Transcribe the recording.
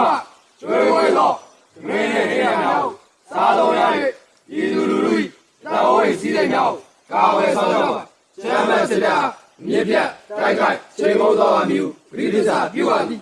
မှကျွေးဝဲသောသမင်းနှင့်နေရာများကိုစားသုံးရ၏ဤသူလူလူ၏လက်ဝဲစည်းစိမ်များကိုကာဝယ်ဆောင်ရပါကျမ်းမစရာမြေပြတိုက်ခိုက်ချိန်မုံသောအမျိုးဂရိဒ္ဒစာပြုပါသည်